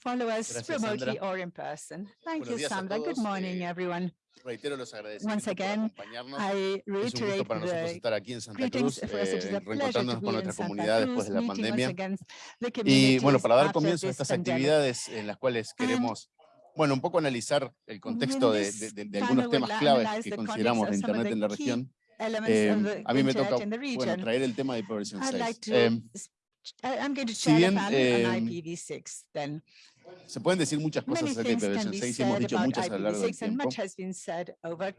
follow us Gracias, remotely Sandra. or in person. Thank Buenos you, Sandra. Good morning, eh, everyone. Reitero los Once again. I es un gusto para nosotros estar aquí en Santa Cruz, eh, reencontrándonos con nuestra comunidad después de la pandemia. Y bueno, para dar comienzo a estas actividades en las cuales queremos bueno, un poco analizar el contexto de, de, de, de algunos temas claves que consideramos de Internet en la región. Eh, a mí me toca bueno, traer el tema de Prevención 6. Eh, I, am going to chat about it on um, IPv6 then. Se pueden decir muchas cosas acerca de Prevention 6 y hemos dicho muchas a lo largo del tiempo.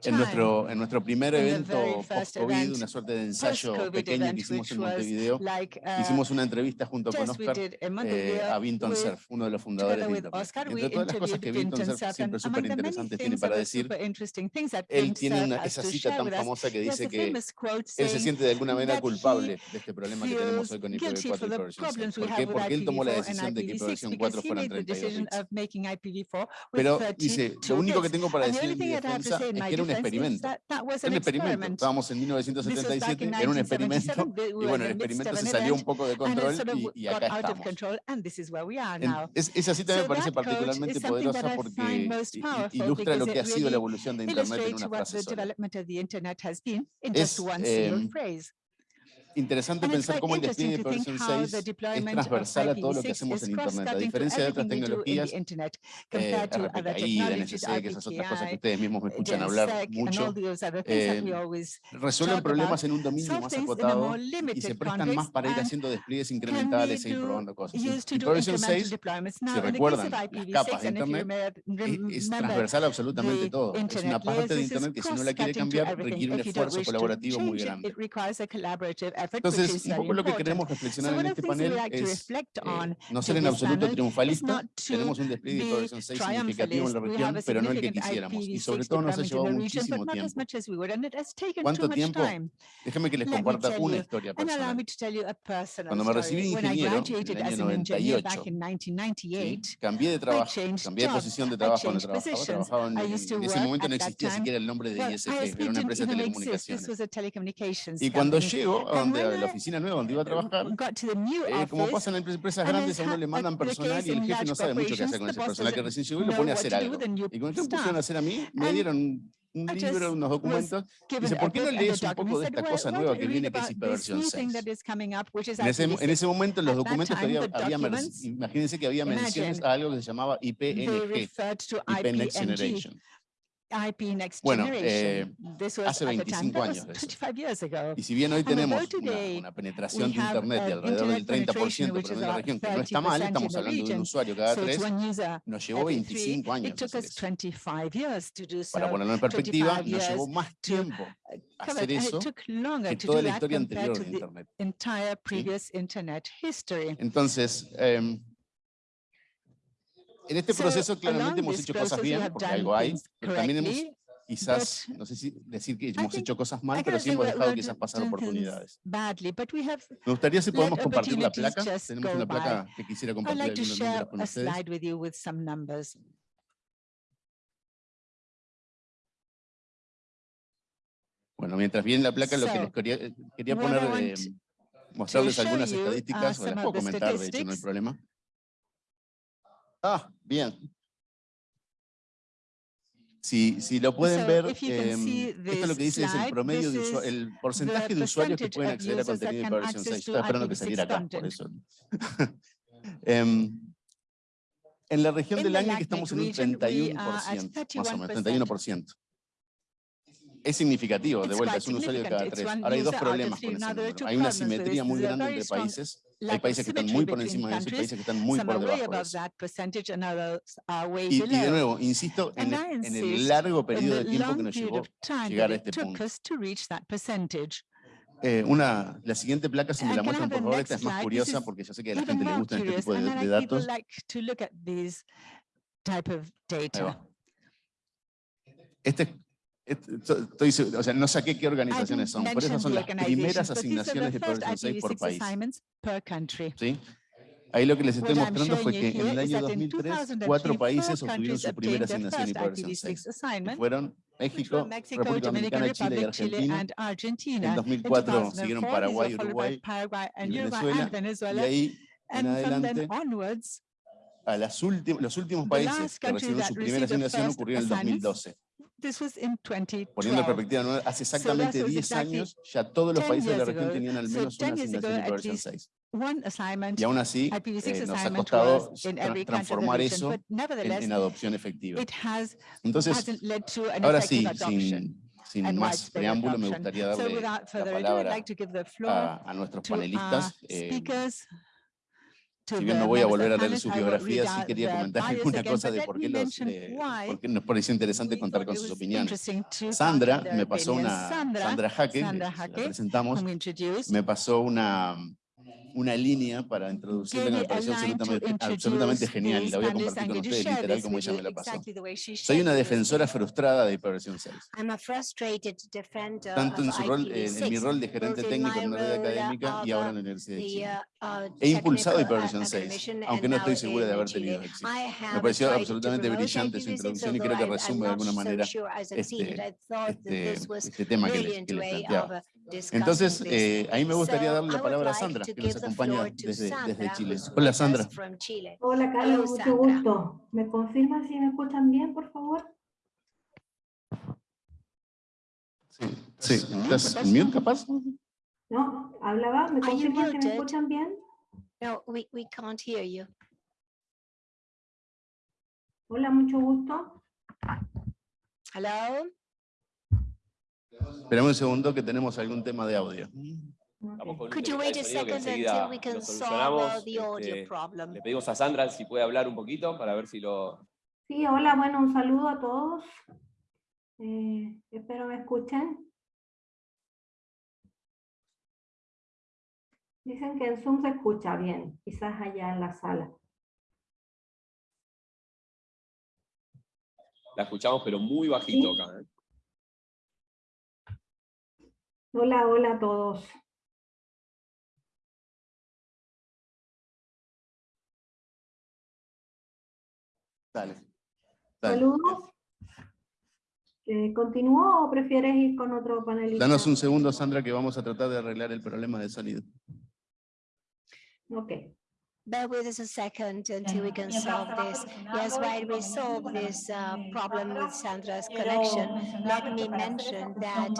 En nuestro, en nuestro primer evento post-COVID, una suerte de ensayo pequeño que hicimos en Montevideo, hicimos una entrevista junto con Oscar eh, a Vinton Cerf, uno de los fundadores de Vinton Entre todas las cosas que Vinton Cerf siempre súper interesantes tiene para decir, él tiene una, esa cita tan famosa que dice que él se siente de alguna manera culpable de este problema que tenemos hoy con IPv4 y Prevention 6. ¿Por qué? Porque él tomó la decisión de que Prevention 4 fuera 30 making IPv4 Pero dice, lo único que tengo para decir en mi defensa es que era un experimento. Era un experimento. Estábamos en 1977, era un experimento. Y bueno, el experimento se salió un poco de control y, acá estamos. Esa cita me parece particularmente poderosa porque ilustra lo que ha sido la evolución de Internet en una frase sola. Es, Interesante pensar cómo el despliegue de Person 6 es transversal a todo lo que hacemos en Internet, a diferencia de otras tecnologías, eh, RPKI, NSC, que esas otras cosas que ustedes mismos me escuchan hablar mucho, eh, resuelven problemas en un dominio más acotado y se prestan más para ir haciendo despliegues incrementales e ir probando cosas. Y Person 6, si recuerdan, capas de Internet, es, transversal a absolutamente todo. Es una parte de Internet que si no la quiere cambiar requiere un esfuerzo colaborativo muy grande. Entonces, un poco lo que queremos reflexionar en este panel es eh, no ser en absoluto triunfalistas. Tenemos un despliegue de Horizon 6 significativo en la región, pero no el que quisiéramos. Y sobre todo nos ha llevado muchísimo tiempo. ¿Cuánto tiempo? Déjame que les comparta una historia personal. Cuando me recibí de ingeniero en el año 98, ¿sí? cambié de trabajo, cambié de posición de trabajo donde trabajaba. trabajaba en, en, ese momento no existía siquiera el nombre de ISF, era una empresa de telecomunicaciones. Y cuando llego a donde grande, a la oficina nueva donde iba a trabajar, eh, como pasa en empresas grandes, a uno le mandan personal y el jefe no sabe mucho qué hacer con ese personal que recién llegó y lo pone a hacer algo. Y cuando me pusieron a hacer a mí, me dieron un libro, unos documentos. Dice, ¿por qué no lees un poco de esta cosa nueva que viene, que es Hiperversión 6? En ese, en ese momento, en los documentos todavía había, imagínense que había menciones a algo que se llamaba IPNG, IPNG Next Generation. IP Next bueno, eh, hace 25 años. De eso. Y si bien hoy tenemos una, una penetración de Internet de alrededor del 30% por la región, que no está mal, estamos hablando de un usuario cada tres, nos llevó 25 años. Para ponerlo en perspectiva, nos llevó más tiempo hacer eso que toda la historia anterior de Internet. ¿Sí? Entonces, eh, en este proceso claramente hemos hecho cosas bien, porque algo hay, pero también hemos quizás, no sé si decir que hemos hecho cosas mal, pero sí hemos dejado quizás pasar oportunidades. Me gustaría si podemos compartir la placa. Tenemos una placa que quisiera compartir algunos números con ustedes. Bueno, mientras bien la placa, lo que les quería, eh, quería poner, eh, mostrarles algunas estadísticas, o las puedo comentar, de hecho, no hay problema. Ah, bien. Si, si lo pueden ver, eh, esto lo que dice es el promedio de usuarios, el porcentaje de usuarios que pueden acceder a contenido de Coalition 6. Estoy esperando que saliera acá, por eso. Em, en la región del año que estamos en un 31%, más o menos, 31%. Es significativo, de vuelta, es un usuario de cada tres. Ahora hay dos problemas con ese número. Hay una simetría muy grande entre países hay países que están muy por encima de eso, hay países que están muy por debajo de eso. Y, y, de nuevo, insisto en el, en el largo periodo de tiempo que nos llevó llegar a este punto. Eh, una, la siguiente placa, si me la muestran, por favor, esta es más curiosa porque yo sé que a la gente le gustan este tipo de, de datos. Este, estoy, o sea, no saqué qué organizaciones son, pero esas son las primeras asignaciones de Progression 6 por IPv6 país. ¿sí? Ahí lo que les estoy What mostrando fue que en el año that in 2003, 2003, cuatro países obtuvieron su primera asignación first IPv6 6, IPv6 que assignment, fueron México, Mexico, República Dominican Dominicana, Chile y Argentina. En In 2004 siguieron 2004, Paraguay, Uruguay Paraguay y Venezuela, and y Venezuela. ahí en adelante onwards, a las los últimos países que recibieron su primera asignación ocurrió en el assignments 2012. This was in Poniendo en 2012. perspectiva, ¿no? hace exactamente was 10 exactly años ya todos los 10 países de la región ago. tenían al So menos una 10 years asignación ago, de versión least 6. One assignment Y aún así IPv6 eh, nos ha costado tra- transformar eso but en, adopción efectiva. Entonces, hasn't led to an ahora sí, adoption sin, sin más preámbulo, me gustaría So darle without la further ado, I'd palabra like to give the floor a, a nuestros to our panelistas. Si bien no voy a volver a leer will biografías, read sí quería comentar alguna cosa de por qué, los, eh, por qué nos pareció interesante contar con sus opiniones. Sandra me pasó una, Sandra, Jaque, la presentamos, me pasó una, una línea para introducirla que gave me me a pareció line to absolutamente, absolutamente genial y la voy a compartir I'm con ustedes literal como ella me la pasó. Soy una defensora frustrada de hiperversión 6, I'm a frustrated defender tanto en, su rol, en, en mi IPv6, rol de gerente técnico en una red académica y ahora uh, en la Universidad de Chile. uh, uh, He impulsado hiperversión 6, academician aunque no estoy segura de haber tenido éxito. Me pareció absolutamente brillante su IPv6, introducción y creo que resume de alguna manera este, este, este tema que les, que les planteaba. Entonces, eh, ahí me gustaría darle la palabra a Sandra, que nos acompaña desde, Chile. Hola, Sandra. Hola Carlos, mucho gusto. ¿Me confirman si me escuchan bien, por favor? Sí, sí. ¿Estás en mute capaz? ¿No? ¿Hablaba? ¿Me confirman si me escuchan bien? No, we, we can't hear you. Hola, mucho gusto. Hello? Esperamos un segundo que tenemos algún tema de audio. Could you wait de a second until we can solve the audio Este, problem? Le pedimos a Sandra si puede hablar un poquito para ver si lo... Sí, hola, bueno, un saludo a todos. Eh, espero me escuchen. Dicen que en Zoom se escucha bien, quizás allá en la sala. La escuchamos pero muy bajito Sí. acá. ¿eh? Hola, hola a todos. Dale. Dale. Saludos. Eh, ¿Continúo o prefieres ir con otro panelista? Danos un segundo, Sandra, que vamos a tratar de arreglar el problema de sonido. Ok. Bear with us a second until we can solve this. Yes, while we solve this uh, problem with Sandra's connection, let me mention that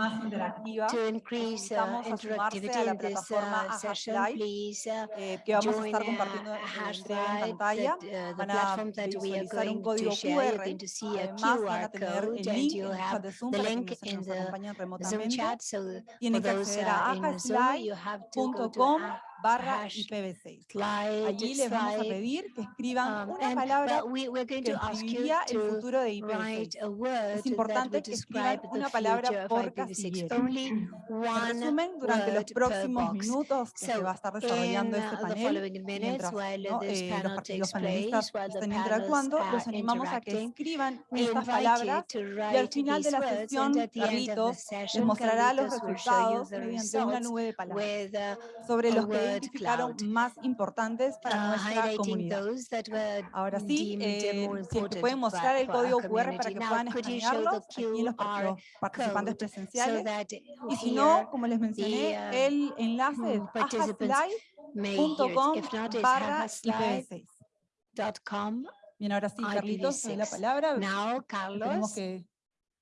to increase uh, interactivity in this uh, session, please uh, eh, join uh, compartiendo en Hash breve en Live, pantalla. that, uh, the platform that we are going to share. You're going to see a QR code and you en el chat have the link in the Zoom chat. So for those uh, in Zoom, you have to go to barra hash IPv6. slide, Allí les vamos a pedir que escriban um, una palabra que describiría el futuro de write IPv6. a word that importante que escriban una palabra por IPv6. casillero. En resumen, durante los próximos minutos que se va a estar desarrollando este uh, the panel, mientras ¿no? eh, los, panel par- takes los place, panelistas estén interactuando, los animamos a que escriban estas palabras y al final de la sesión, Carlitos les mostrará los resultados mediante una nube de palabras uh, sobre los que cloud. más importantes para uh, nuestra comunidad. Ahora sí, deemed eh, si es que important pueden mostrar el código QR para que puedan escanearlos aquí en los, los participantes presenciales. that Y si no, como les mencioné, uh, el enlace es mm, not, it's barra hajaslive.com. IPv6. Bien, ahora sí, Carlitos, te doy la IPv6. palabra. Now, Carlos, que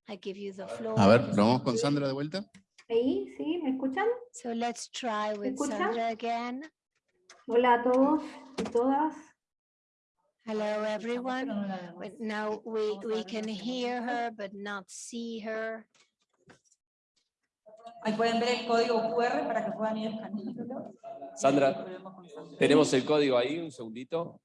I give you the floor. A ver, ¿lo vamos con Sandra de vuelta? Ahí, ¿sí? ¿Me escuchan? So let's try with escucha? Sandra again. Hola a todos y todas. Hello, everyone. But Now we, we can hear her, but not see her. Ahí pueden ver el código QR para que puedan ir escaneándolo. Sandra. tenemos el código ahí, un segundito.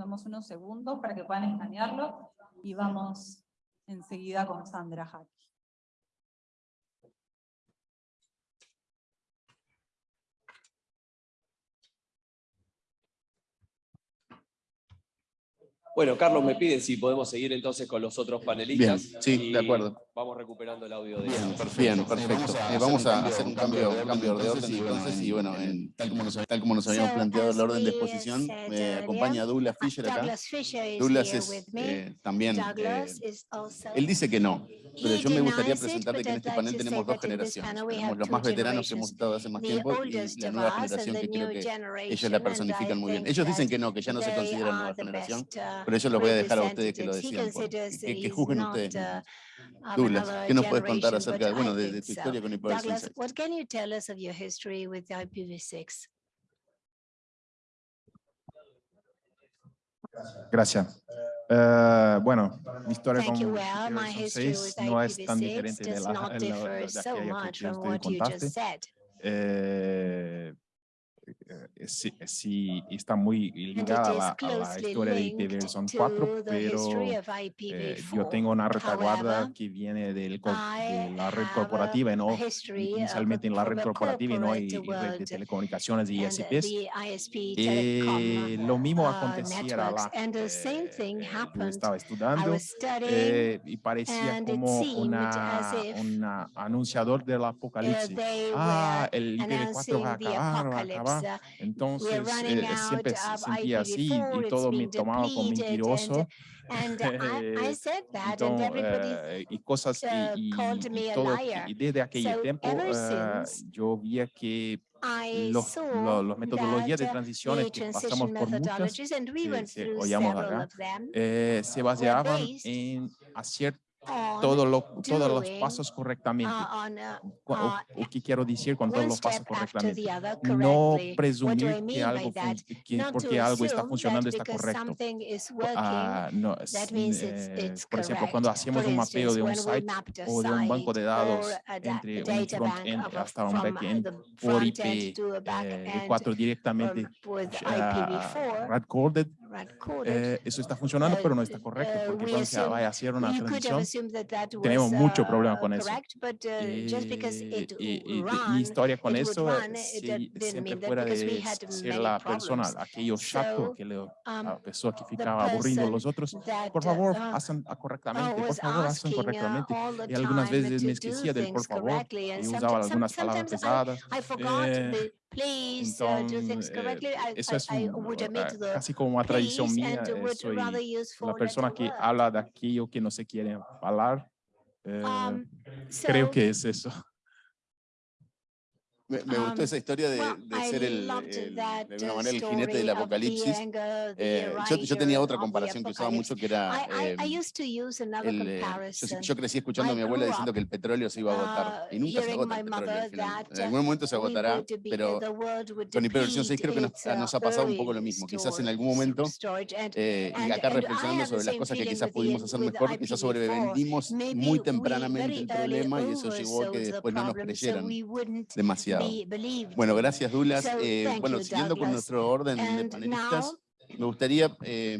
Damos unos segundos para que puedan escanearlo y vamos enseguida con Sandra Jaque. Bueno, Carlos me pide si podemos seguir entonces con los otros Bien, panelistas. sí, de acuerdo. Vamos recuperando el audio de Bien, perfecto. perfecto. Eh, vamos a hacer un cambio, un cambio de orden entonces y bueno, en- tal, como nos, tal como nos habíamos So, planteado el orden de exposición, said me acompaña Douglas Fisher acá. Douglas es eh, también, eh, él dice que no, pero yo me gustaría presentarte que en este panel tenemos dos generaciones. Tenemos los más veteranos que hemos estado hace más tiempo y la of nueva generación que creo que ellos la personifican muy bien. Ellos dicen que no, que ya no se consideran nueva generación, uh, pero eso los voy a dejar a ustedes que lo considers que, que juzguen ustedes. Of Douglas, ¿qué nos puedes contar acerca bueno, de, de tu so. historia con IPv6? Douglas, what can you tell us of your history with IPv6? Gracias. Eh, bueno, mi historia Thank con. Well, my history with IPv6 no es tan IPv6 diferente de, la, so que usted contaste. eh, sí, sí, está muy ligada a la, a la historia de linked IPv4, to the pero history of eh, IPv4. yo tengo una retaguarda que viene del, de la red corporativa no inicialmente en la red corporativa y no corporate y, y red de world telecomunicaciones y ISPs. Eh, lo mismo uh, the same Eh, eh, yo estaba estudiando eh, y parecía como una, una anunciador del apocalipsis. Ah, el IPv4 va a acabar, va a acabar. Are Entonces eh, siempre se sentía así IPv4, y todo me tomaba como mentiroso. Eh, said that, and Então, everybody y cosas uh, y, a todo, y desde aquel tiempo eh, yo veía que los, saw lo- los metodologías de transiciones que pasamos por muchas que- que acá, eh, se baseaban en on, lo- todos los doing, pasos correctamente. uh, uh, Cu- o- uh, o que quiero decir con todos los pasos correctamente. No presumir que algo, que porque algo está funcionando está correcto. ah, no, eh, por ejemplo, cuando hacemos un mapeo de un site o de un banco de datos da- entre un front-end hasta un uh, back-end por IP eh, back-end, V4 directamente um, with IPv4, hard-coded, red-coded. eh, eso está funcionando, Uh, pero no está correcto, uh, porque cuando se vaya a hacer una that tenemos mucho uh, problema con eso. uh, y- y- y mi historia con eso sí, siempre fuera de ser la persona, aquello chato que le, um, la persona que ficaba aburriendo a los otros, por favor, uh, hacen uh, correctamente, por favor, hacen uh, correctamente. Y algunas veces me esquecía del por favor y usaba algunas palabras pesadas. Eh, please uh, do things correctly. I, eso I- es I un- would ah, omit the casi como una tradición mía. soy una persona que habla de aquello que no se quiere hablar. Eh, Um, creo so, que es eso. Me, me gustó Um, esa historia de, de ser el, el- de alguna uh, manera el jinete del apocalipsis. Eh, yo, yo tenía otra comparación que usaba mucho que era... Eh, used to use another el, eh, yo, yo crecí escuchando a mi abuela diciendo que el petróleo se iba a agotar. uh, Y nunca se agota el petróleo En algún momento se we agotará, pero con hiperversión 6 creo que nos, nos ha pasado un uh, poco lo mismo. Quizás en algún momento, eh, y acá reflexionando sobre las cosas que quizás pudimos hacer mejor, quizás IPv4. sobrevendimos muy tempranamente el problema y eso llevó a que después no nos creyeran demasiado. Bueno, gracias Douglas. So, Eh, bueno, siguiendo con nuestro orden de panelistas, me gustaría eh,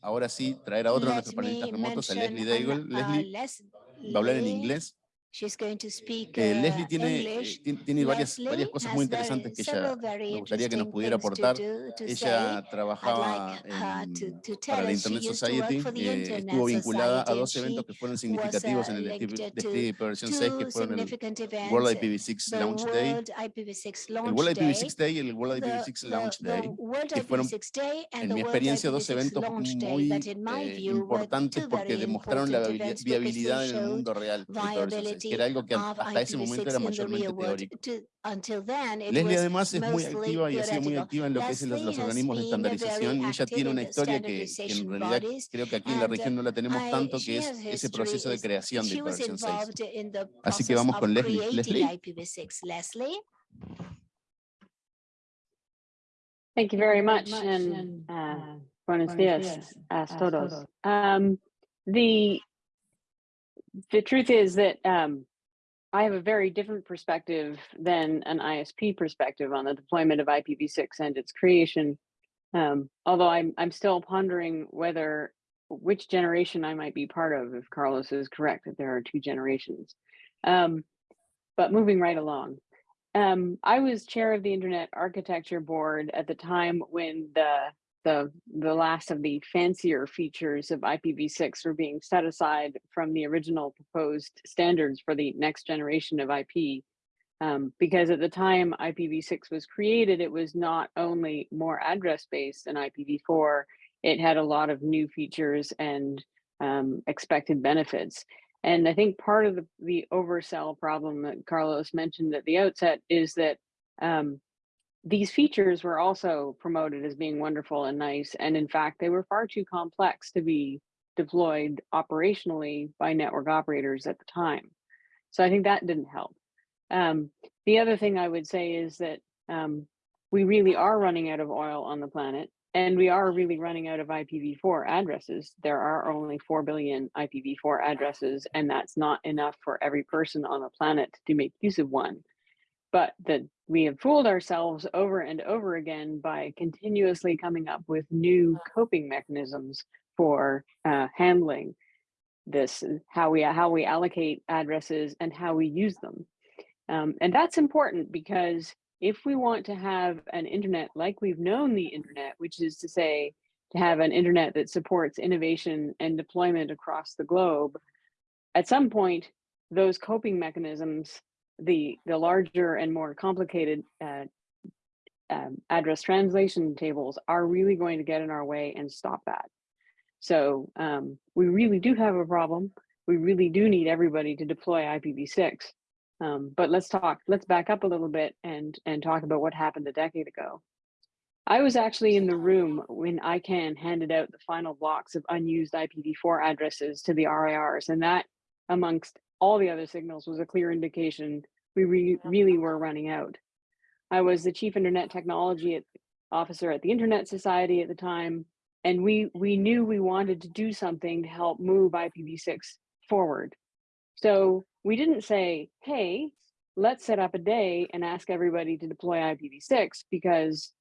ahora sí traer a otro de nuestros panelistas remotos, a Leslie Daigle. uh, Leslie va a hablar en inglés. She's going to speak Eh, uh, Leslie tiene, eh, English. tiene varias, Leslie varias cosas muy interesantes que ella me gustaría que nos pudiera to aportar. do- to Ella say. trabajaba like en- to- para la Internet Society, eh, estuvo vinculada a dos eventos que fueron was, significativos uh, en el Steve Version 6, que fueron el World uh, IPv6 the Launch Day, World IPv6 el World Day, IPv6 Day y el World the- IPv6 the- Launch Day, que fueron, IPv6 Day and en mi experiencia, dos IPv6 eventos muy eh, importantes porque demostraron la viabilidad en el mundo real de IPv6, viability que era algo que hasta ese momento IPv6 era mayormente teórico. Leslie además es muy activa y ha sido muy activa en lo que es los, los has organismos de been very estandarización y ella active tiene in una the historia que, que en standardization realidad creo que aquí en la región no la tenemos I- tanto, que es ese proceso de creación de she was IPv6. involved in the Así que process vamos con Leslie. Leslie. IPv6. Leslie? Thank you very much, and uh, buenos dias a todos. Um, the the truth is that um, I have a very different perspective than an ISP perspective on the deployment of IPv6 and its creation. Um, although I'm I'm still pondering whether which generation I might be part of. If Carlos is correct that there are two generations, um, but moving right along. Um, I was chair of the Internet Architecture Board at the time when the the the last of the fancier features of IPv6 were being set aside from the original proposed standards for the next generation of IP. Um, because at the time IPv6 was created, it was not only more address based than IPv4, it had a lot of new features and um, expected benefits. And I think part of the, the oversell problem that Carlos mentioned at the outset is that um, these features were also promoted as being wonderful and nice. And in fact, they were far too complex to be deployed operationally by network operators at the time. So I think that didn't help. Um, the other thing I would say is that um, we really are running out of oil on the planet and we are really running out of IPv4 addresses. There are only 4 billion IPv4 addresses, and that's not enough for every person on the planet to make use of one. But that we have fooled ourselves over and over again by continuously coming up with new coping mechanisms for uh, handling this, how we how we allocate addresses and how we use them. Um, and that's important because if we want to have an internet like we've known the internet, which is to say, to have an internet that supports innovation and deployment across the globe, at some point, those coping mechanisms, the, the larger and more complicated uh, um, address translation tables are really going to get in our way and stop that. So um, we really do have a problem. We really do need everybody to deploy IPv6. Um, but let's talk, let's back up a little bit and, and talk about what happened a decade ago. I was actually in the room when ICANN handed out the final blocks of unused IPv4 addresses to the RIRs, and that, amongst all the other signals, was a clear indication we re really were running out. I was the chief internet technology officer at the Internet Society at the time, and we, we knew we wanted to do something to help move IPv6 forward. So we didn't say, hey, let's set up a day and ask everybody to deploy IPv6 because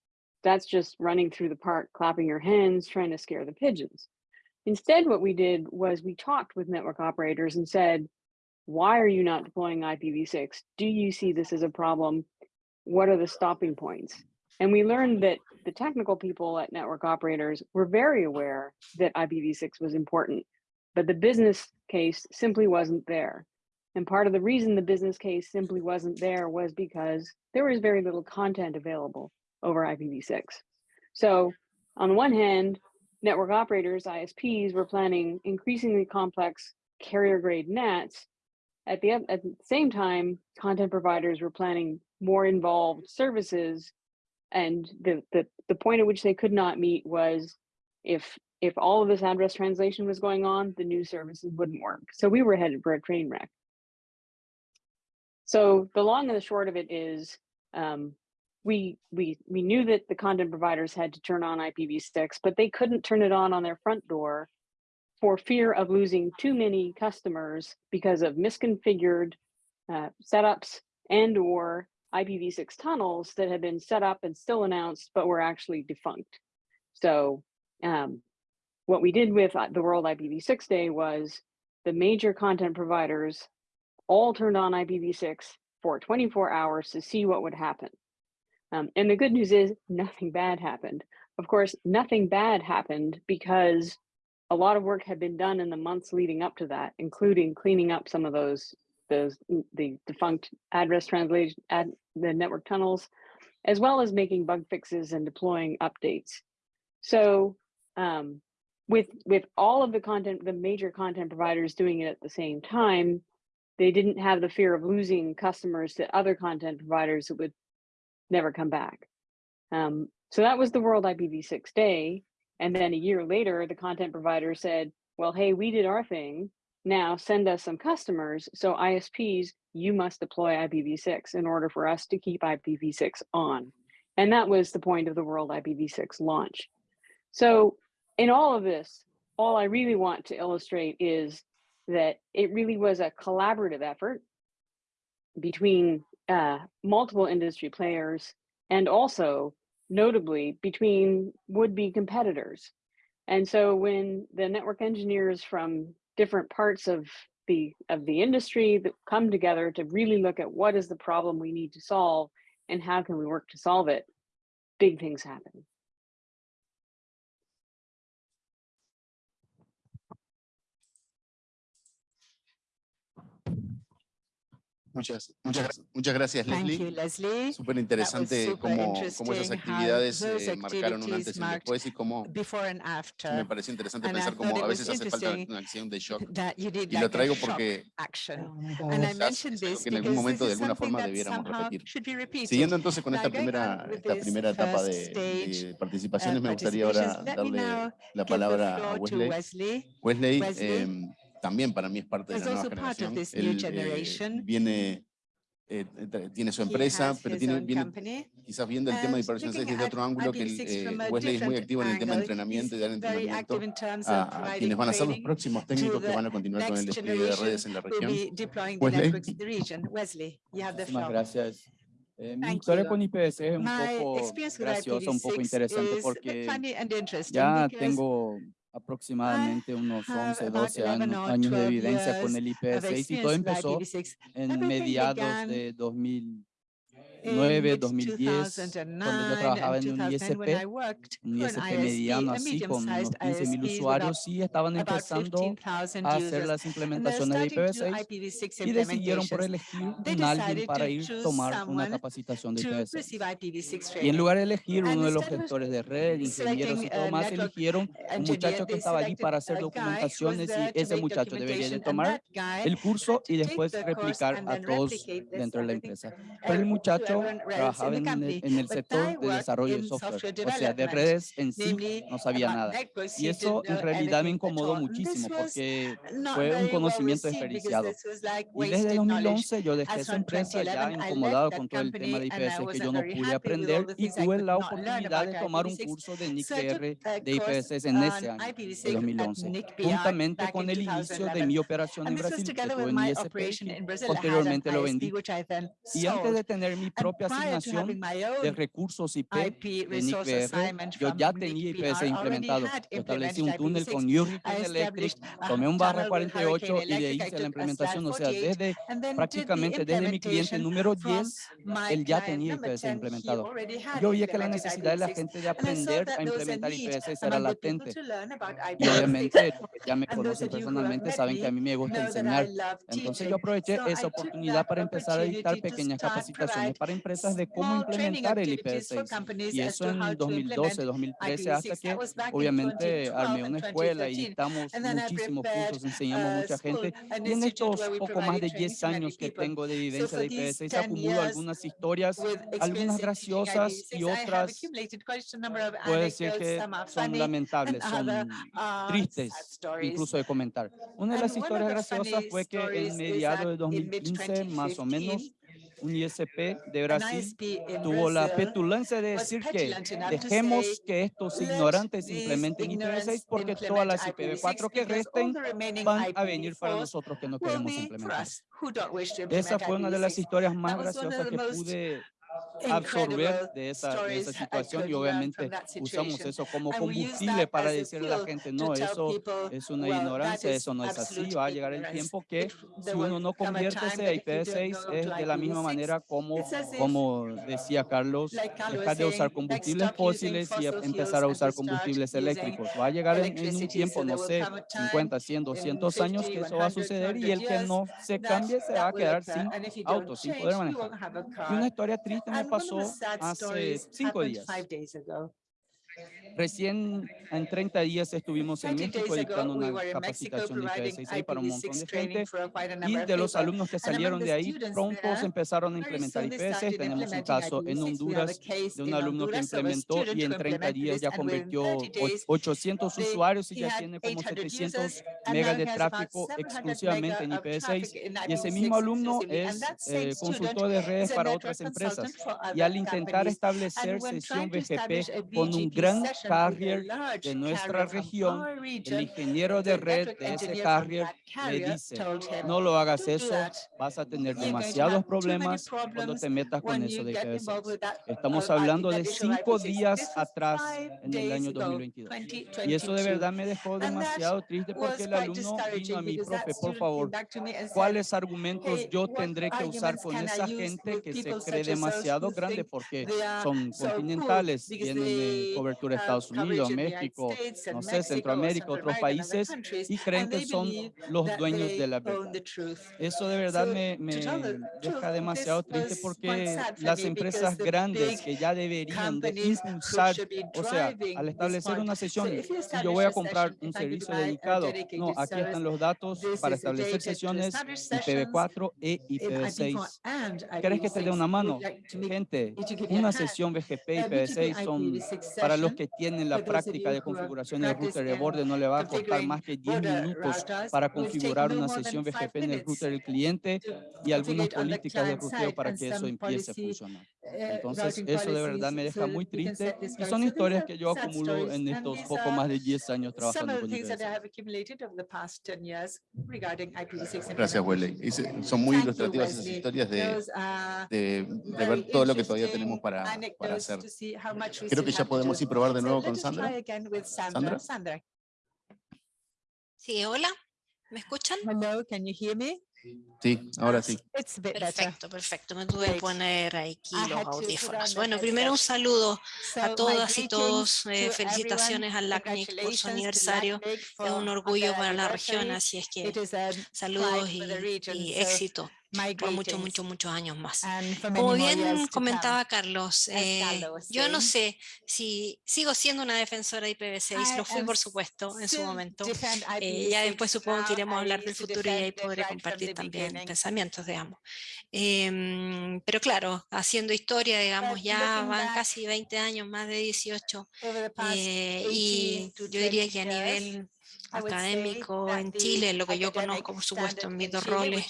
that's just running through the park, clapping your hands, trying to scare the pigeons. Instead, what we did was we talked with network operators and said, why are you not deploying IPv6? Do you see this as a problem? What are the stopping points? And we learned that the technical people at network operators were very aware that IPv6 was important, but the business case simply wasn't there. And part of the reason the business case simply wasn't there was because there was very little content available over IPv6. So on the one hand, network operators, ISPs, were planning increasingly complex carrier grade NATs. At the, at the same time, content providers were planning more involved services. And the, the, the point at which they could not meet was if if all of this address translation was going on, the new services wouldn't work. So we were headed for a train wreck. So the long and the short of it is um, we, we, we knew that the content providers had to turn on IPv6, but they couldn't turn it on on their front door for fear of losing too many customers because of misconfigured uh, setups and or IPv6 tunnels that had been set up and still announced, but were actually defunct. So um, what we did with uh, the World IPv6 Day was the major content providers all turned on IPv6 for 24 hours to see what would happen. Um, and the good news is nothing bad happened. Of course, nothing bad happened because a lot of work had been done in the months leading up to that, including cleaning up some of those those the defunct address translation ad, the network tunnels, as well as making bug fixes and deploying updates. So um, with with all of the content, the major content providers doing it at the same time, they didn't have the fear of losing customers to other content providers that would never come back. Um, so that was the World IPv6 Day. And then a year later, the content provider said, well, hey, we did our thing. Now send us some customers. So ISPs, you must deploy IPv6 in order for us to keep IPv6 on. And that was the point of the World IPv6 launch. So in all of this, all I really want to illustrate is that it really was a collaborative effort between uh, multiple industry players and also notably between would-be competitors. And so when the network engineers from different parts of the of the industry that come together to really look at what is the problem we need to solve and how can we work to solve it, big things happen. Muchas, muchas, muchas gracias, Leslie. You, Leslie. Súper interesante cómo, cómo, esas actividades eh, marcaron un antes y un después y cómo me parece interesante and pensar cómo a veces hace falta una acción de shock. Y lo traigo porque que en algún momento de alguna forma debiéramos repetir. Siguiendo entonces con esta primera, esta primera etapa de, de participaciones, me gustaría ahora darle la palabra a Wesley. Wesley, eh, también para mí es parte de la nueva generación. Él, eh, viene, eh, tiene su empresa, pero tiene, viene, quizás viendo el tema de hipertensión 6 desde otro ángulo, que eh, Wesley es muy activo en el tema de entrenamiento y dar entrenamiento a, a, quienes van a ser los próximos técnicos que van a continuar con el despliegue de redes en la región. Wesley, muchas gracias. Eh, mi historia con IPS es un poco graciosa, un poco interesante porque ya tengo aproximadamente unos 11, 12 años, años de evidencia con el IPv6 y todo empezó en mediados de 2000. 2009, 2010, cuando yo trabajaba en un ISP, un ISP mediano así, con unos 15.000 usuarios, y estaban empezando a hacer las implementaciones de IPv6 y decidieron por elegir un alguien para ir a tomar una capacitación de IPv6. Y en lugar de elegir uno de los gestores de red, ingenieros y todo más, eligieron un muchacho que estaba allí para hacer documentaciones y ese muchacho debería de tomar el curso y después replicar a todos dentro de la empresa. Pero el muchacho trabajaba en el, en el sector de desarrollo de software, o sea, de redes en sí no sabía nada. Y eso en realidad me incomodó muchísimo porque fue un conocimiento desperdiciado. Y desde 2011 yo dejé esa empresa ya incomodado con todo el tema de IPS que yo no pude aprender y tuve la oportunidad de tomar un curso de NICR de IPS en ese año, de 2011, juntamente con el inicio de mi operación en Brasil, que en ISP, posteriormente lo vendí. Y antes de tener mi propia asignación de recursos IP de NICBR, yo ya tenía IPS implementado. Yo establecí un túnel con New Rican Electric, tomé un barra 48 y de ahí hice la implementación. O sea, desde prácticamente desde mi cliente número 10, él ya tenía IPS implementado. Yo oía que la necesidad de la gente de aprender a implementar IPS era latente. Y obviamente, ya me conocen personalmente, saben que a mí me gusta enseñar. Entonces yo aproveché esa oportunidad para empezar a dictar pequeñas capacitaciones para para empresas de cómo implementar el IPv6. Y eso en 2012, 2013, hasta que obviamente armé una escuela y estamos muchísimos cursos, enseñamos a mucha gente. Y en estos poco más de 10 años que tengo de vivencia de IPv6, acumulo algunas historias, algunas graciosas y otras, puedo decir que son lamentables, son tristes incluso de comentar. Una de las historias graciosas fue que en mediados de 2015, más o menos, un ISP de Brasil tuvo la petulancia de decir que dejemos que estos ignorantes implementen I36 porque todas las IPv4 que resten van a venir para nosotros que no queremos implementar. Esa fue una de las historias más graciosas que pude absorber de esa, de esa situación y obviamente usamos eso como combustible para decirle a la gente, no, eso es una ignorancia, eso no es así, va a llegar el tiempo que si uno no convierte ese IPv6 es de la misma manera como, como decía Carlos, dejar de usar combustibles fósiles y empezar a usar combustibles eléctricos. Va a llegar en, en un tiempo, no sé, 50, 100, 200 años que eso va a suceder y el que no se cambie se va a quedar sin auto, sin poder manejar. Y una historia triste me pasó hace cinco días. Recién en 30 días estuvimos en México dictando una capacitación de IPv6 para un montón de gente. y de los alumnos que salieron de ahí pronto se empezaron a implementar IPv6. Tenemos un caso en Honduras de un alumno que implementó y en 30 días ya convirtió 800 usuarios y ya tiene como 700 megas de tráfico exclusivamente en IPv6. Y ese mismo alumno es eh, consultor de redes para otras empresas. y al intentar establecer sesión BGP con un gran a tener You're going to demasiados have too many problemas cuando problems te metas con when eso you de get IPv6. involved with that, Estamos uh, hablando de cinco IPv6. días atrás en el año ago, 2022. 2022. Y eso de verdad me dejó demasiado triste porque el alumno vino a mi profe, por favor, ¿cuáles argumentos "Hey, yo tendré que usar con esa gente que se cree demasiado grande porque son continentales, tienen cobertura de Estados Unidos, México, no sé, Centroamérica, otros países, y creen que son los dueños de la verdad. Eso de verdad me, me deja demasiado triste porque las empresas grandes que ya deberían de impulsar, o sea, al establecer una sesión, si yo voy a comprar un servicio dedicado, no, aquí están los datos para establecer sesiones IPv4 e IPv6. ¿Quieres que te dé una mano? Gente, una sesión BGP y IPv6 son para los que tienen la práctica de configuración del router de borde, no le va a costar más que 10 minutos para configurar una sesión BGP en el router del cliente y algunas políticas de ruteo para que eso empiece a funcionar. Entonces, eso de verdad me deja muy triste y son historias que yo acumulo en estos poco más de 10 años trabajando con IPv6. Gracias, se- son muy ilustrativas esas historias de, de, de ver todo lo que todavía tenemos para, para hacer. Creo que ya podemos ir probar de nuevo con Sandra. Sandra. Sandra. Sí, hola, ¿me escuchan? Hello, can you hear me? Sí, ahora sí. Perfecto, perfecto. Me tuve que poner aquí los audífonos. on Bueno, primero un saludo a todas y todos. to eh, felicitaciones al LACNIC por su aniversario. Es un orgullo para la región, así es que saludos y, éxito por muchos, muchos, muchos años más. Como bien comentaba Carlos, eh, yo no sé si sigo siendo una defensora de IPv6, I lo fui por supuesto en su momento. Eh, ya IPv6 después supongo que iremos a hablar del futuro y ahí podré compartir también pensamientos, digamos. Em, pero claro, haciendo historia, digamos, ya van casi 20 años, más de 18, Over the past eh, 18 y yo diría 20 que a nivel académico en Chile, lo que yo conozco, por supuesto, en mis dos roles,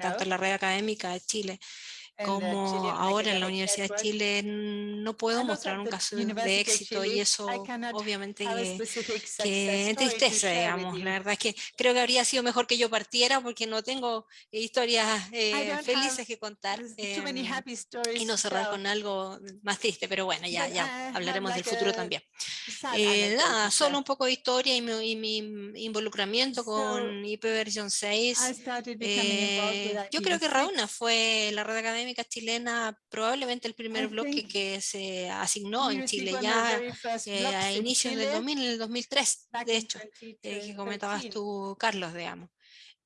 tanto en la red académica de Chile como ahora en la Universidad de Chile, no puedo mostrar un caso de éxito y eso obviamente que entristece, digamos. La verdad es que creo que habría sido mejor que yo partiera porque no tengo historias eh, felices que contar stories y no cerrar con algo más triste, pero bueno, ya, ya have hablaremos del futuro también. Eh, nada, solo un poco de historia y mi, y mi involucramiento con IPv 6. I started becoming involved with Eh, yo creo que IPv6. Rauna fue la red académica chilena, probablemente el primer bloque que se asignó en Chile ya eh, a in inicios del Chile 2000, en el 2003, back de hecho, eh, que comentabas 2013. tú, Carlos, digamos.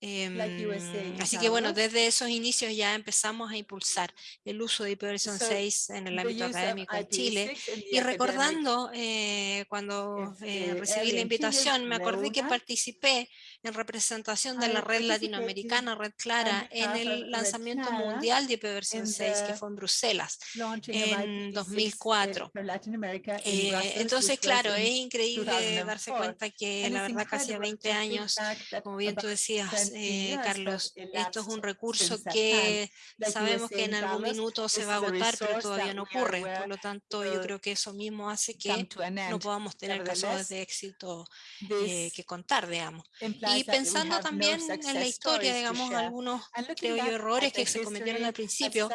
Like you were Em, saying, así que bueno, desde esos inicios ya empezamos a impulsar el uso de IPv6 So, 6 en el ámbito académico en Chile. IPv6 in the Y recordando, eh, cuando if, eh, recibí la invitación, me acordé que participé en representación de la red latinoamericana, Red Clara, en el lanzamiento mundial de IPv6 in 6 que the fue en Bruselas en IPv6 2004. for Latin America in Eh, Brussels, entonces, claro, es in increíble darse 2004. cuenta que la verdad casi a incredible 20 to think años, como bien tú decías, 20 eh, Carlos, esto es un recurso que sabemos que en algún minuto se va a agotar, pero todavía no ocurre. Por lo tanto, yo will creo que eso mismo hace que no podamos tener casos de éxito eh, que contar, digamos. Y pensando también en la historia, digamos, algunos, creo yo, errores que se cometieron al principio,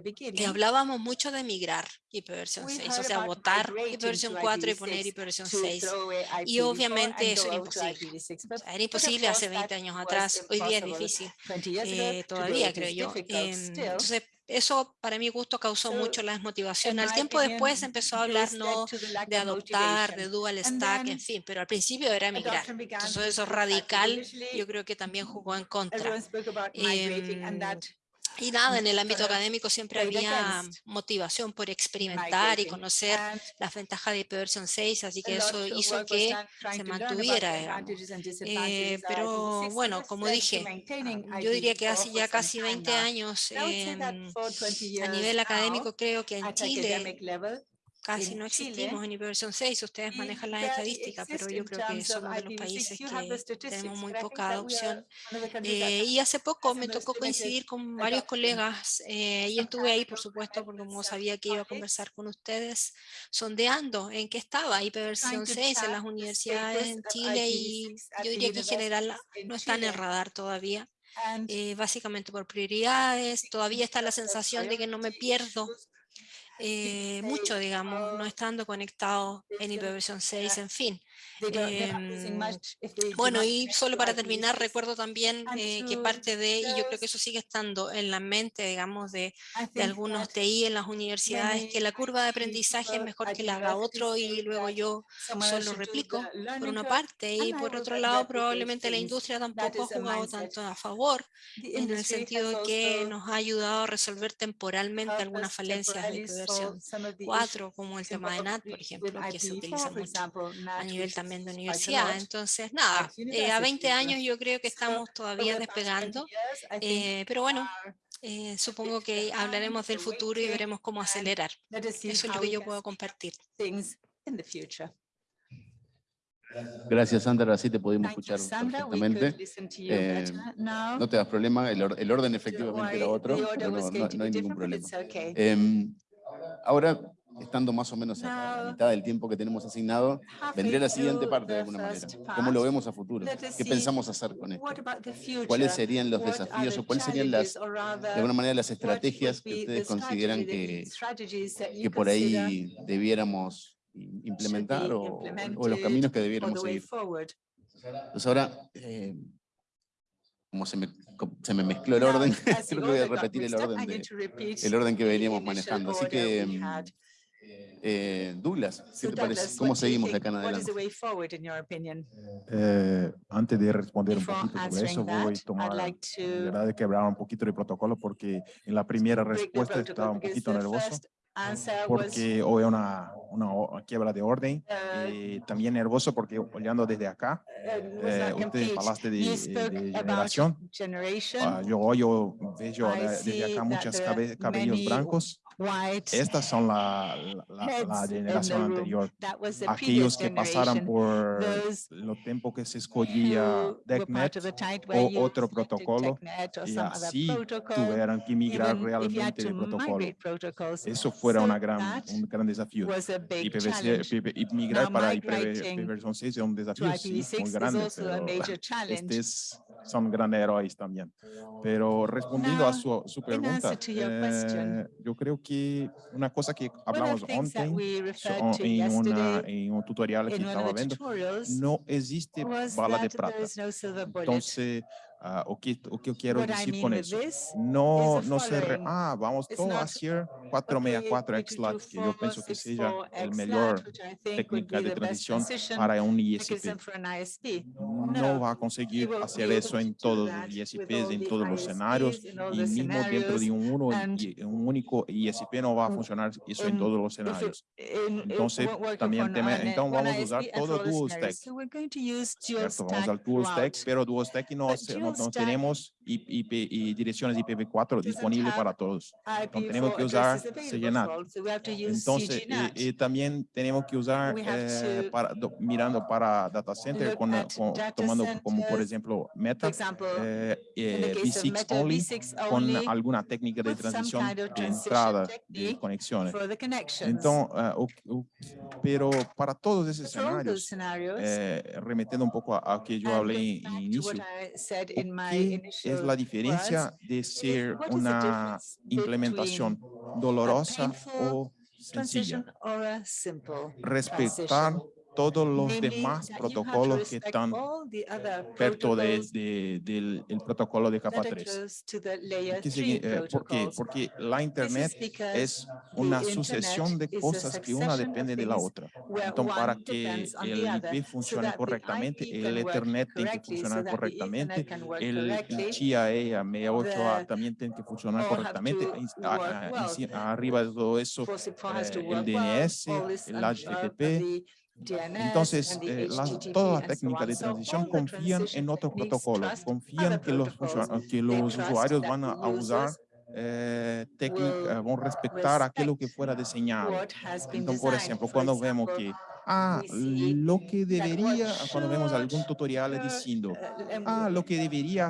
beginning, hablábamos mucho de migrar IPv6, we o heard sea, votar to IPv4 y poner IPv6 IPv6 to 6. throw away Y IPv4 obviamente eso era imposible. IPv6. O sea, era imposible hace course, 20 that años was atrás, hoy día es difícil 20 years ago. eh, todavía, creo yo. still. entonces, eso para mi gusto causó mucho la desmotivación. Al my tiempo después empezó a hablar no de adoptar, de dual stack, en fin, pero al principio era migrar. Entonces eso radical yo creo que también jugó en contra. everyone y nada, en el ámbito académico siempre había motivación por experimentar y conocer las ventajas de IPv 6, así que eso hizo que se mantuviera, Eh, pero IPv6. So bueno, como dije, yo diría que IPv4 hace ya casi time 20 now. años 20 a nivel académico creo que en Chile casi no existimos en IPv 6, ustedes manejan las estadísticas, pero yo creo que somos de los IPv6. países que tenemos muy poca adopción. Eh, y hace poco me tocó coincidir con varios colegas eh, y estuve ahí, por supuesto, porque como sabía que iba a conversar con ustedes, sondeando en qué estaba to 6 en track las universidades en Chile y IPv6 at yo diría que en general no están en Chile. radar todavía. Eh, básicamente por prioridades, todavía está la sensación de que no me pierdo eh, mucho, digamos, no "Oh, estando conectado en they can, IPv6, uh, en fin. Em, bueno, y solo para terminar, recuerdo también eh, que parte de, y yo creo que eso sigue estando en la mente, digamos, de, de algunos TI en las universidades, que la curva de aprendizaje es mejor que la haga otro y luego yo solo replico, por una parte, y por otro lado, probablemente la industria tampoco ha jugado tanto a favor, en el sentido de que nos ha ayudado a resolver temporalmente algunas falencias de versión 4, como el tema de NAT, por ejemplo, que se utiliza mucho a nivel también de universidad. Entonces, nada, eh, a 20 años yo creo que estamos todavía despegando, eh, pero bueno, eh, supongo que hablaremos del futuro y veremos cómo acelerar. Eso es lo que yo puedo compartir. Gracias, Sandra. Así te pudimos escuchar perfectamente. Eh, no te das problema, el, or- el orden efectivamente era otro, pero no, no- no hay ningún problema. Em, ahora, estando más o menos a la mitad del tiempo que tenemos asignado, vendría la siguiente parte de alguna manera. ¿Cómo lo vemos a futuro? ¿Qué pensamos hacer con esto? ¿Cuáles serían los desafíos o cuáles serían las, de alguna manera, las estrategias que ustedes consideran que, que por ahí debiéramos implementar o, o los caminos que debiéramos seguir? Entonces ahora, eh, como se me, se me mezcló el orden, creo que voy a repetir el orden, de, el orden que veníamos manejando. Así que, eh, Douglas, ¿qué te parece? ¿Cómo seguimos de acá en adelante? Eh, antes de responder un Before poquito sobre eso, voy that, a I'd tomar, like to verdad, de quebrar un poquito el protocolo porque en la primera respuesta protocol estaba un because poquito the nervioso porque hoy una, una quiebra de orden uh, y también nervioso porque olhando desde acá, uh, eh, complete. hablaste de, spoke de generación. Ah, yo hoy yo veo desde acá muchos cabellos blancos. Estas son la, la- la- generación anterior. That was the Aquellos que pasaron generation. por Those los tiempos que se escogía DECnet o otro protocolo y así tuvieron que migrar realmente el protocolo. Eso fuera una gran, un gran desafío. was a big IPv6 challenge. IPv y migrar para migrating IPv versión 6 es un desafío sí, muy IPv6 grande, pero estos son grandes héroes también. Pero respondiendo a su, su pregunta, eh, yo creo que una cosa que hablamos we so- to en, una, en un tutorial que estaba viendo, no existe bala de plata. no. Entonces, ah, o, que, o que eu quero What I decir mean con eso, no, no se re- ah, vamos a hacer okay, 464 we could do XLAT, que yo pienso que 464 el I would técnica de transición para un ISP. No No, va a conseguir hacer eso en to do todos los ISPs, en todos los escenarios, y mismo dentro de un, uno, un único ISP no va a funcionar eso en todos los escenarios. Entonces, también one vamos a usar todo for all the dual scenarios. stack. So we're going to use dual ¿cierto? Vamos stack al dual stack, throughout. pero dual stack no, se- no, no tenemos IP y direcciones IPv4 disponibles have para todos. IP tenemos for que usar CGNAT. Entonces, y, y también tenemos que usar, eh, para, do- mirando para data center, con, con- tomando como por ejemplo Meta, eh, eh, case of V6 Meta only, V6 con alguna técnica de transición de entrada de conexiones. eh, o- o- pero para todos esses For all those cenários, scenarios, eh, remetendo um pouco a, a que eu and falei going back em to início, what I said o in my que é initial a diferença words, de ser uma difference implementação between dolorosa transition sencilla? or todos os Namely, demais that you have to protocolos que other perto de, protocols de, del el protocolo de capa are 3. close to the layer Que 3 segui- eh, ¿Por qué? Porque la internet es una sucesión de cosas que una depende de la otra. Então, para que el IP funcione correctamente, el Ethernet tem que funcionar correctamente, el, TIA 68A the- también tiene que funcionar correctamente. to en- a- work a- well. enci- arriba de todo eso, 464 has to eh, el DNS, el HTTP, Entonces, the eh, las- todas las técnicas de transición confían en otros protocolos, confían que los, que los usuarios van a, usar eh, técnica, will van a respetar aquello que fuera diseñado. Então, por For quando vemos que ah, lo que what quando vemos should, tutorial um, ah, lo que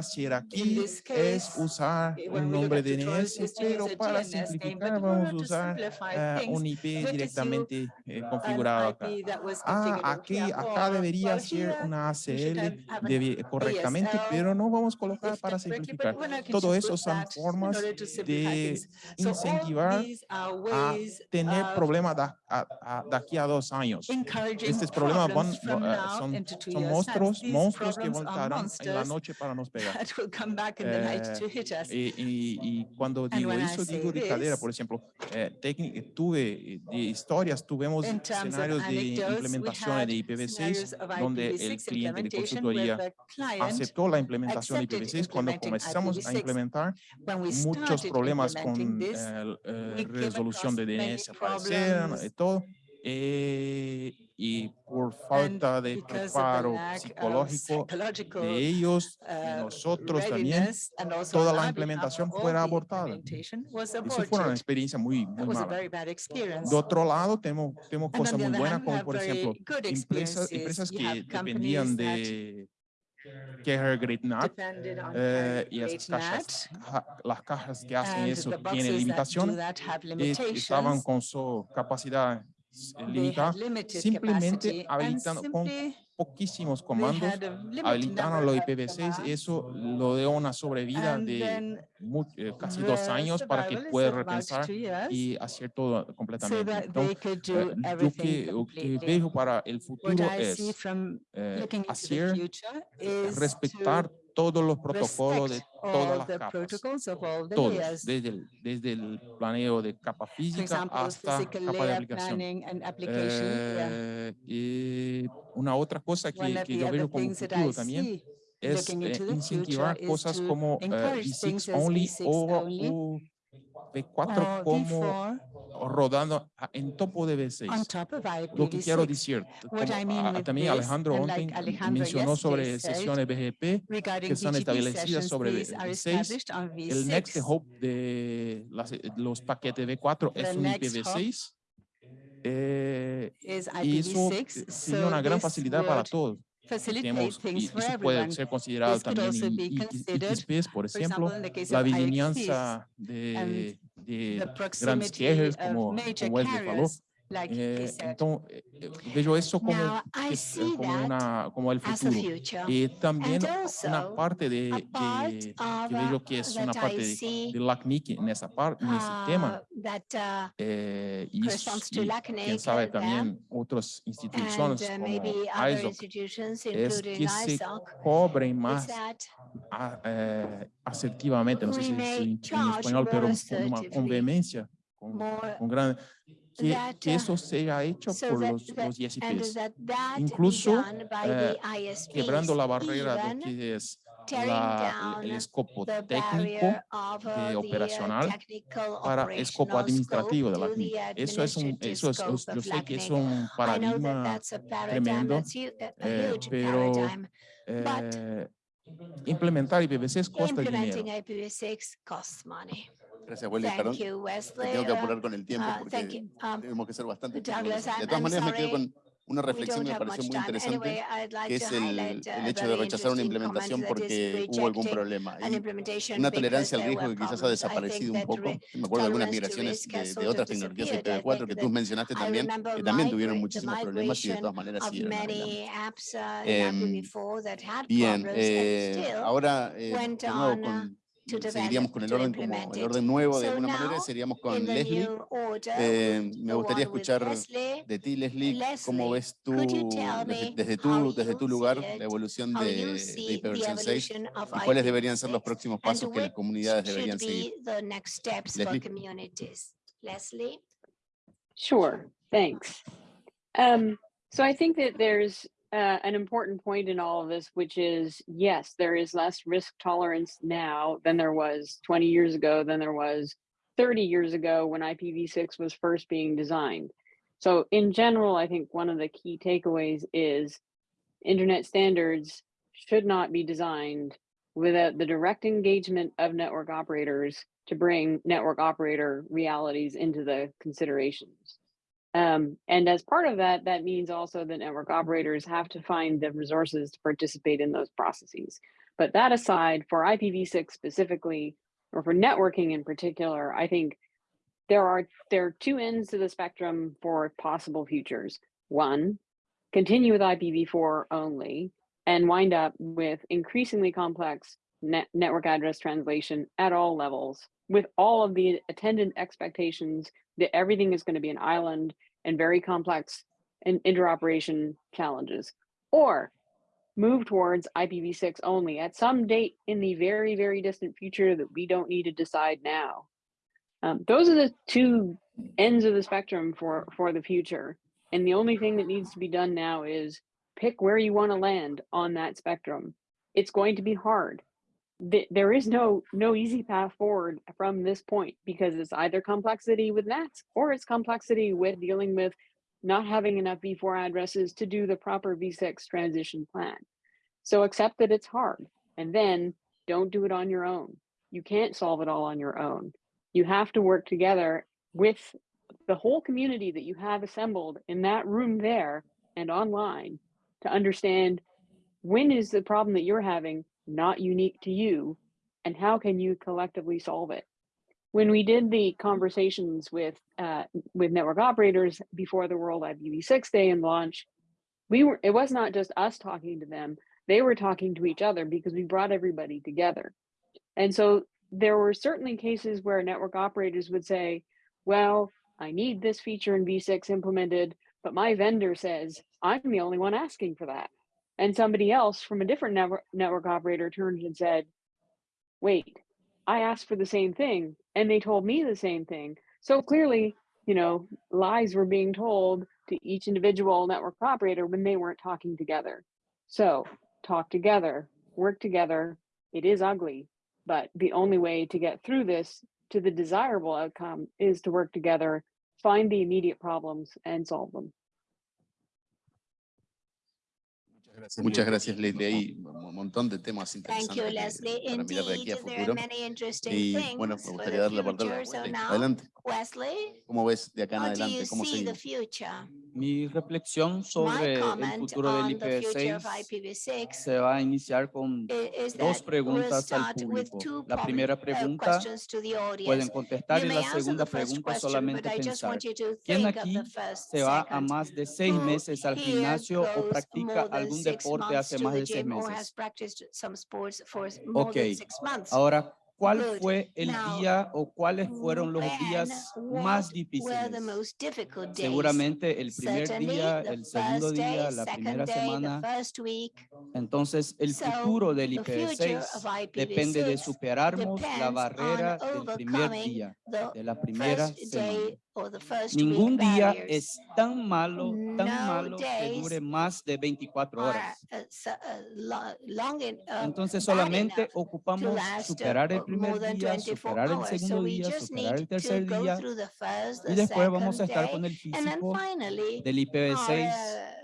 ser aqui this es usar um we look nombre DNS, pero a para simplificar vamos to usar eh, un IP directamente eh, configurado acá. Ah, aquí, acá debería ser una ACL correctamente, pero no vamos a colocar if para simplificar. Todo to eso son formas de incentivar a tener problemas da, a- a- daqui a dos años. Estos problemas van, eh, son, son monstruos, monstruos que voltarán en la noche para nos pegar. Eh, y, y, cuando digo eso, digo de por ejemplo, eh, tuve de historias, tuvimos escenarios de implementación de IPv6 donde el cliente de consultoría aceptó la implementación de IPv6. Cuando comenzamos a implementar, muchos problemas con resolución de DNS aparecieron y todo. Eh, y por falta de preparo psicológico de ellos y nosotros también, toda la implementación fuera abortada. Eso fue una experiencia muy, muy mala. De otro lado, tenemos, tenemos cosas muy buenas, como por ejemplo, empresas, empresas que dependían de Care Great Nut eh, y las cajas, las cajas que hacen eso tienen limitaciones, estaban con su capacidad limitada, simplemente habilitando con poquísimos comandos, habilitaron los IPv6, eso lo dio una sobrevida de eh, casi dos años para que pueda repensar y hacer todo completamente. Entonces, eh, lo que, lo que veo para el futuro es eh, hacer, respetar todos los protocolos de todas las capas, todos, desde el, desde el planeo de capa física hasta capa de aplicación. Eh, y una otra cosa que, que yo veo como futuro también es eh, incentivar cosas como uh, V6 only o, V4 como rodando en topo de V6. Lo que quiero decir, también Alejandro mencionó sobre sesiones BGP que son establecidas sobre V6. El next hop de los paquetes V4 es un IPv6. Eh, y eso tiene una gran facilidad para todos. Tenemos, y eso puede ser considerado también IXPs, por ejemplo, la vigilancia de de grandes quejas, como, como Wesley falou. Eh, então, eh, vejo isso como, que, como, una, como el futuro. Y también una parte de, de que vejo que es una parte de, de LACNIC en esa parte, en ese tema. Eh, y, y quién sabe también otras instituciones como ISOC, es que se cobren más a, eh, asertivamente, no sé si, si en español, pero con una con vehemencia, con, con gran que, que, eso sea hecho por los, los ISPs, incluso eh, quebrando la barrera de que es la, el escopo técnico de operacional para escopo administrativo de la CNIC. Eso es un, eso es, yo sé que es un paradigma tremendo, eh, pero eh, implementar IPv6 cuesta dinero. Gracias, Wesley. Perdón, tengo que apurar con el tiempo Uh, porque Um, tenemos que ser bastante Douglas. De todas I'm maneras, me quedo sorry con una reflexión que me pareció muy interesante, Anyway, I'd like que es el, a el hecho de rechazar una implementación porque hubo algún problema. una tolerancia al riesgo que quizás ha desaparecido un poco. Me acuerdo de algunas migraciones de, de otras tecnologías. I IPv4 think que tú mencionaste también, que también tuvieron muchísimos problemas y de todas maneras apps uh, in Em, IPv4 that had Bien, eh, ahora eh, de nuevo uh, con, seguiríamos con el orden como el orden nuevo de alguna manera, seríamos con the Leslie. Eh, me gustaría escuchar de ti, Leslie, cómo ves tú desde, desde tu, desde tu lugar la evolución de, de IPv6 6 evolution of y cuáles deberían ser los IPv6 próximos pasos que las comunidades deberían seguir? be the next steps for Leslie. communities. Leslie? Sure, thanks. Um, so I think that there's uh, an important point in all of this, which is yes, there is less risk tolerance now than there was 20 years ago, than there was 30 years ago when IPv6 was first being designed. So, in general, I think one of the key takeaways is internet standards should not be designed without the direct engagement of network operators to bring network operator realities into the considerations. Um, and as part of that, that means also that network operators have to find the resources to participate in those processes. But that aside, for IPv6 specifically, or for networking in particular, I think there are there are two ends to the spectrum for possible futures. One, continue with IPv4 only and wind up with increasingly complex net network address translation at all levels with all of the attendant expectations that everything is going to be an island and very complex and interoperation challenges, or move towards IPv6 only at some date in the very, very distant future that we don't need to decide now. Um, those are the two ends of the spectrum for, for the future. And the only thing that needs to be done now is pick where you want to land on that spectrum. It's going to be hard. There is no no easy path forward from this point because it's either complexity with nets or it's complexity with dealing with not having enough v4 addresses to do the proper v6 transition plan. So accept that it's hard and then don't do it on your own. You can't solve it all on your own. You have to work together with the whole community that you have assembled in that room there and online to understand when is the problem that you're having not unique to you and how can you collectively solve it? When we did the conversations with uh, with network operators before the world ipv6 day and launch we were it was not just us talking to them they were talking to each other because we brought everybody together. And so there were certainly cases where network operators would say well I need this feature in V6 implemented, but my vendor says I'm the only one asking for that. And somebody else from a different network, network operator turned and said, wait, I asked for the same thing and they told me the same thing. So clearly, you know, lies were being told to each individual network operator when they weren't talking together. So talk together, work together. It is ugly, but the only way to get through this to the desirable outcome is to work together, find the immediate problems and solve them. Muchas gracias, Leslie. Hay un montón de temas Thank you, interesantes Leslie. que- para mirar de aquí a futuro. many interesting Y bueno, me gustaría darle la palabra Adelante. Wesley, ¿Cómo ves de acá en adelante? ¿Cómo see the seguimos? future? Mi reflexión sobre el futuro del on the future of IPv6 IPv6 se va a iniciar con dos preguntas al público. La primera uh, pregunta pueden contestar y la segunda pregunta solamente pensar. ¿Quién aquí se va a más de seis meses al gimnasio o practica algún deporte hace más de seis meses? Ok, ahora, ¿cuál fue el día o cuáles fueron los días más difíciles? Seguramente el primer día, el segundo día, la primera semana. Entonces, el futuro del the future IPv6 of depende de IPv6 superarmos la barrera del primer día, de la primera semana. Ningún día es tan malo, tan malo que dure más de 24 are, horas. uh, Entonces solamente ocupamos superar el primer día, 24 superar el segundo día, superar el tercer día y después vamos a estar con el físico finally del are, IPv6 uh,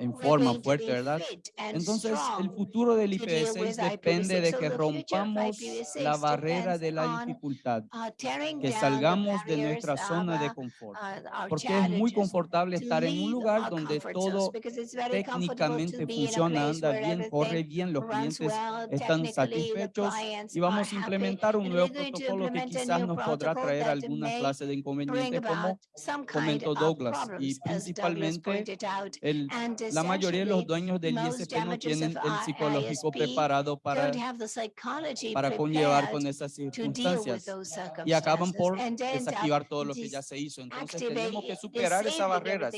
en forma fuerte, ¿verdad? Entonces, el futuro del to deal IPv6 with depende IPv6. de que rompamos IPv6 la barrera de la dificultad, uh, que salgamos de nuestra zona de uh, confort, uh, porque es muy confortable estar en un lugar donde todo técnicamente funciona, anda bien, corre bien, los clientes están satisfechos y vamos a implementar un nuevo protocolo que quizás nos podrá traer alguna clase de inconveniente como comentó Douglas y principalmente el, la mayoría de los dueños del ISP no tienen el psicológico preparado para, para conllevar con esas circunstancias. y acaban por desactivar todo lo que ya se hizo. Entonces tenemos que superar esas barreras.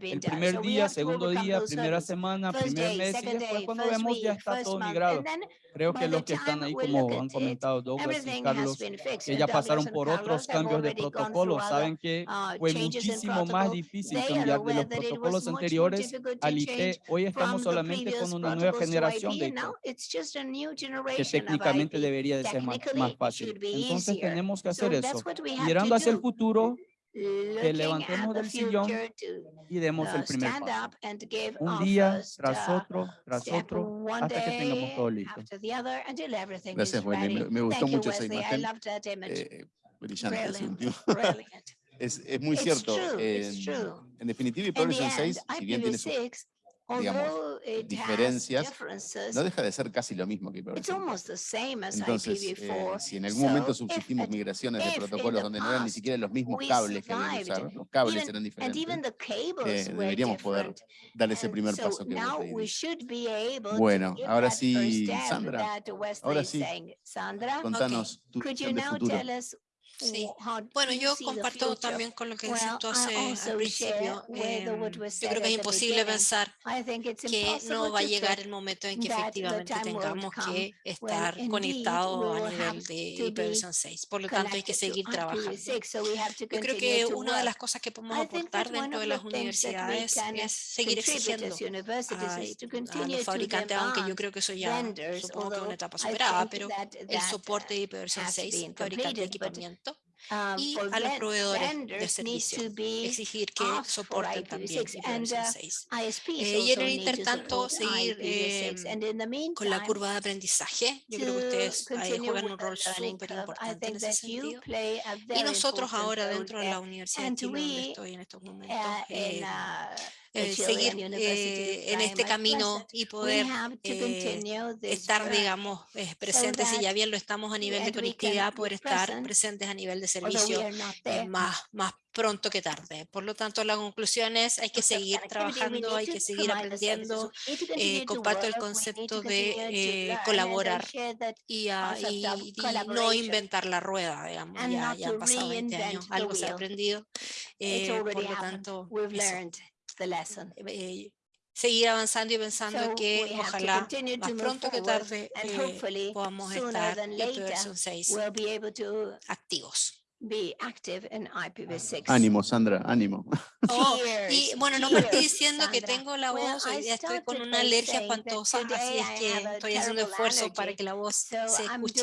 El primer día, segundo día, primera semana, primer mes y después cuando vemos ya está todo migrado. Creo que los que están ahí, como han comentado Douglas y Carlos, que ya pasaron por otros cambios de protocolo, saben que uh, fue muchísimo más difícil cambiar de los protocolos anteriores al IP. Hoy estamos solamente con una nueva generación de and IP now it's just a new que técnicamente debería de ser más, más it fácil. Entonces tenemos que hacer that's eso. what we have Mirando hacia el futuro, que levantemos del sillón y demos uh, el primer stand paso. Un día tras uh, otro, tras otro, hasta que tengamos todo listo. Gracias, Wendy. Me, me gustó mucho esa imagen. loved that image. Eh, brillante es, es muy cierto. it's en- definitiva, In the IPv6 end, 6, si bien tiene sus IPv6, digamos, diferencias, no deja de ser casi lo mismo que it's IPv6. almost the same as Entonces, eh, IPv4. si en algún momento subsistimos migraciones de protocolos donde no eran ni siquiera los mismos cables que había que survived, usar, los cables eran diferentes, eh, deberíamos poder dar ese primer so paso que Bueno, ahora sí, Sandra, ahora sí. Contanos tu could Sí. Bueno, yo comparto también con lo que dices tú hace al principio. Em, yo creo que es imposible pensar que no va a llegar el momento en que efectivamente tengamos que estar conectados a nivel de hipervisión 6. Por lo tanto, hay que seguir trabajando. Yo creo que una de las cosas que podemos aportar dentro de las universidades es seguir exigiendo a, los fabricantes, aunque yo creo que eso ya supongo que es una etapa superada, pero el soporte de hipervisión 6, fabricante de equipamiento um, y a los proveedores de servicio exigir que soporten también IPv6. Eh, y en el intertanto seguir eh, con la curva de aprendizaje. Yo creo que ustedes ahí juegan un rol súper importante en ese sentido. Y nosotros ahora dentro de la Universidad de Chile, donde estoy en estos momentos, em, eh, eh, este seguir eh, en este camino y poder eh, estar, digamos, presentes, si ya bien lo estamos a nivel de conectividad, poder estar presentes a nivel de servicio eh, más, más pronto que tarde. Por lo tanto, la conclusión es hay que seguir trabajando, hay que seguir aprendiendo. Eh, comparto el concepto de eh, colaborar y, y, y, no inventar la rueda, digamos. Ya, ya, han pasado 20 años, algo se ha aprendido. Eh, por lo tanto, eh, eh, seguir avanzando y pensando so que ojalá más pronto que tarde eh, podamos estar en la versión 6 activos be active in IPv6. Ah, ánimo, Sandra, ánimo. Oh, y bueno, no me estoy diciendo Sandra. que tengo la voz, hoy día estoy con una alergia espantosa, así es que estoy haciendo esfuerzo para que la voz so se escuche.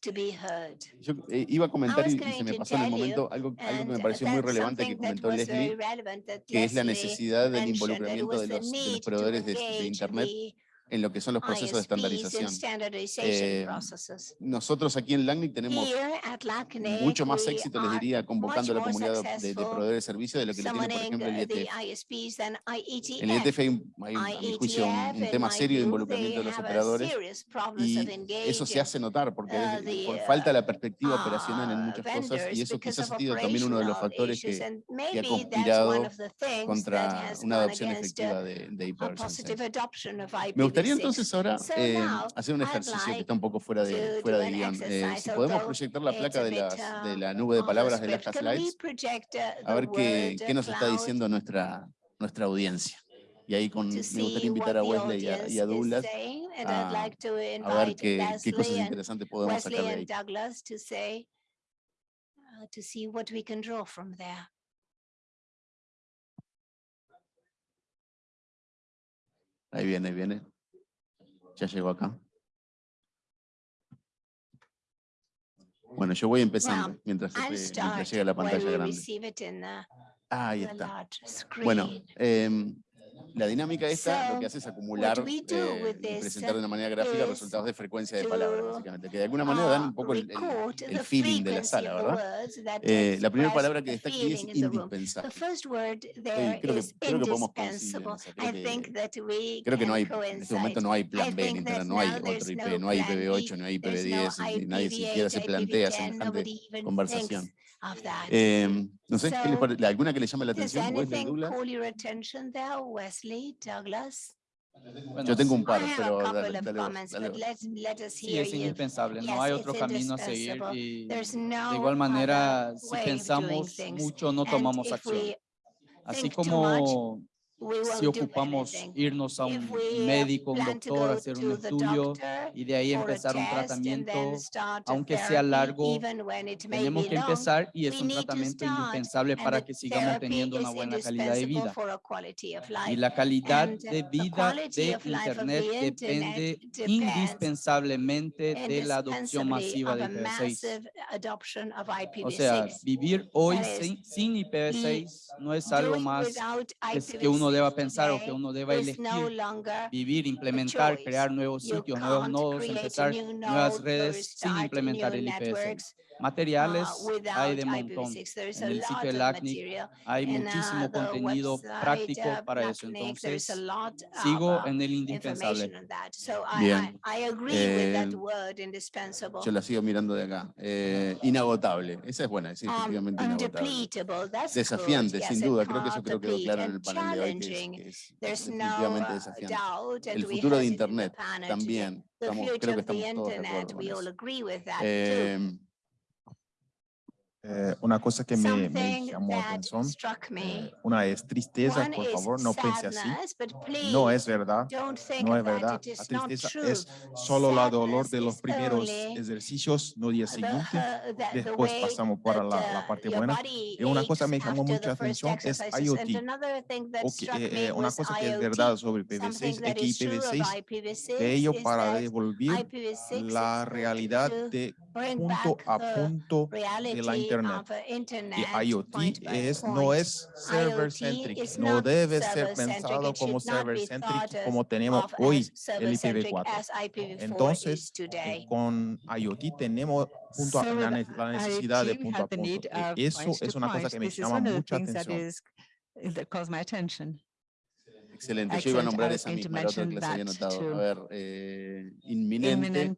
To be heard. Yo eh, iba a comentar y, y, se me pasó en el momento algo, algo que me pareció muy relevante que comentó Leslie, que es la necesidad del involucramiento de los, de los proveedores de, de Internet en lo que son los procesos de estandarización. Eh, nosotros aquí en LACNIC tenemos mucho más éxito, les diría, convocando a la comunidad de, proveedores de servicios de lo que le tiene, por ejemplo, el IETF. En el IETF hay, un, tema serio de involucramiento de los operadores y eso se hace notar porque falta la perspectiva operacional en muchas cosas y eso quizás ha sido también uno de los factores que, ha conspirado contra una adopción efectiva de, de Me gustaría entonces ahora eh, hacer un ejercicio que está un poco fuera de, fuera de guion. Eh, si podemos proyectar la placa de, las, de la nube de palabras de las slides, a ver qué, qué nos está diciendo nuestra, nuestra audiencia. Y ahí con, me gustaría invitar a Wesley y a, Douglas a, a ver qué, qué, cosas interesantes podemos sacar de ahí. Ahí viene, ahí viene. Ya llegó acá. Bueno, yo voy empezando mientras, mientras llega la pantalla grande. Ahí está. Bueno, eh, la dinámica esta lo que hace es acumular eh, presentar de una manera gráfica resultados de frecuencia de palabras, básicamente, que de alguna manera dan un poco el, el, el feeling de la sala, ¿verdad? Eh, la primera palabra que está aquí es indispensable. Creo, que, podemos coincidir. Creo, que, no hay, en este momento no hay plan B en Internet, no hay otro IP, no hay IPv8, no hay IPv10, nadie siquiera se plantea semejante conversación. Eh, no sé, ¿qué parece? ¿alguna que le llame la atención? Wesley Douglas. Bueno, Yo tengo un par, pero dale, dale, dale. Sí, es indispensable, no hay otro camino a seguir y de igual manera, si pensamos mucho, no tomamos acción. Así como si ocupamos irnos a un médico, un doctor, hacer un estudio y de ahí empezar un tratamiento, aunque sea largo, tenemos que empezar y es un tratamiento indispensable para que sigamos teniendo una buena calidad de vida. Y la calidad de vida de Internet depende indispensablemente de la adopción masiva de IPv6. O sea, vivir hoy sin, IPv6 no es algo más que uno uno deba pensar o que uno deba elegir, vivir, implementar, crear nuevos sitios, nuevos nodos, empezar nuevas redes sin implementar el IPS materiales hay de montón. En el sitio del ACNIC hay muchísimo contenido práctico para eso. Entonces, sigo en el indispensable. Bien. Eh, yo la sigo mirando de acá. Eh, inagotable. Esa es buena, es efectivamente inagotable. Desafiante, sin duda. Creo que eso creo que quedó claro en el panel de hoy, que es, que es definitivamente desafiante. El futuro de Internet también. Estamos, creo que estamos todos de acuerdo con eso. Eh, una cosa que me, me llamó atención, eh, una es tristeza, por favor, no pense así. No es verdad, no es verdad. La tristeza es solo la dolor de los primeros ejercicios, no día siguiente. Después pasamos para la, la parte buena. Y una cosa me llamó mucha atención es IoT. Okay, eh, eh, una cosa que es verdad sobre IPv6 es que IPv6, ello para devolver la realidad de punto a punto de la internet Internet. Y IoT es, no es server-centric, no debe ser pensado como server-centric como tenemos hoy el IPv4. Entonces, eh, con IoT tenemos a, la, necesidad de punto a punto. Y eso es una cosa que me llama mucha atención. Excelente, yo iba a nombrar esa misma, la otra que les había notado. A ver, eh, inminente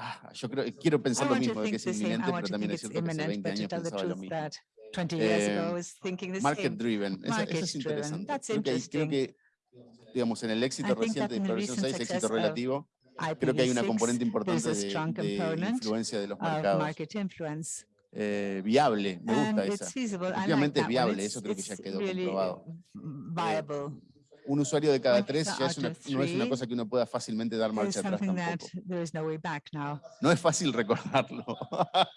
Ah, yo creo, quiero pensar lo mismo, de que es inminente, pero también es cierto imminent, que hace 20 años pensaba lo mismo. Eh, market driven, eso, es interesante. Creo que, digamos, en el éxito reciente de Inspiración 6, éxito relativo, creo que hay una componente importante de, de, influencia de los mercados. Eh, viable, me gusta esa. Efectivamente like es viable, eso creo que ya quedó comprobado un usuario de cada tres ya es una, no es una cosa que uno pueda fácilmente dar marcha atrás tampoco. No es fácil recordarlo.